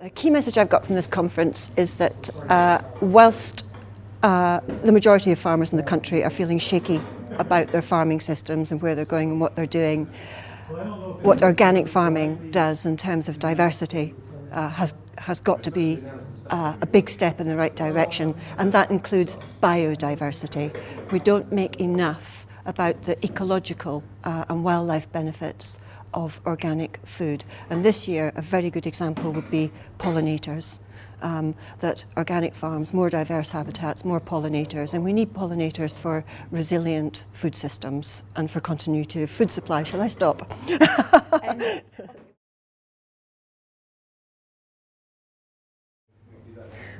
A key message I've got from this conference is that uh, whilst uh, the majority of farmers in the country are feeling shaky about their farming systems and where they're going and what they're doing, what organic farming does in terms of diversity uh, has, has got to be uh, a big step in the right direction, and that includes biodiversity. We don't make enough about the ecological uh, and wildlife benefits of organic food. And this year, a very good example would be pollinators. Um, that organic farms, more diverse habitats, more pollinators, and we need pollinators for resilient food systems and for continuity of food supply. Shall I stop?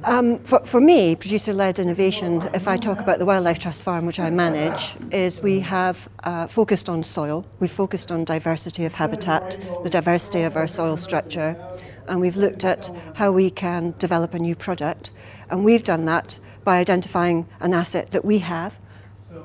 Um, for, for, me, producer-led innovation, if I talk about the Wildlife Trust Farm, which I manage, is we have uh, focused on soil, we've focused on diversity of habitat, the diversity of our soil structure, and we've looked at how we can develop a new product. And we've done that by identifying an asset that we have,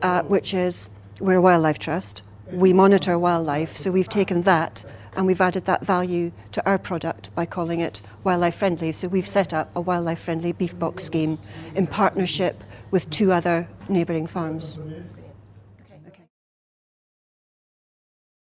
uh, which is we're a wildlife trust. We monitor wildlife, so we've taken that and we've added that value to our product by calling it wildlife friendly. So we've set up a wildlife friendly beef box scheme in partnership with two other neighbouring farms.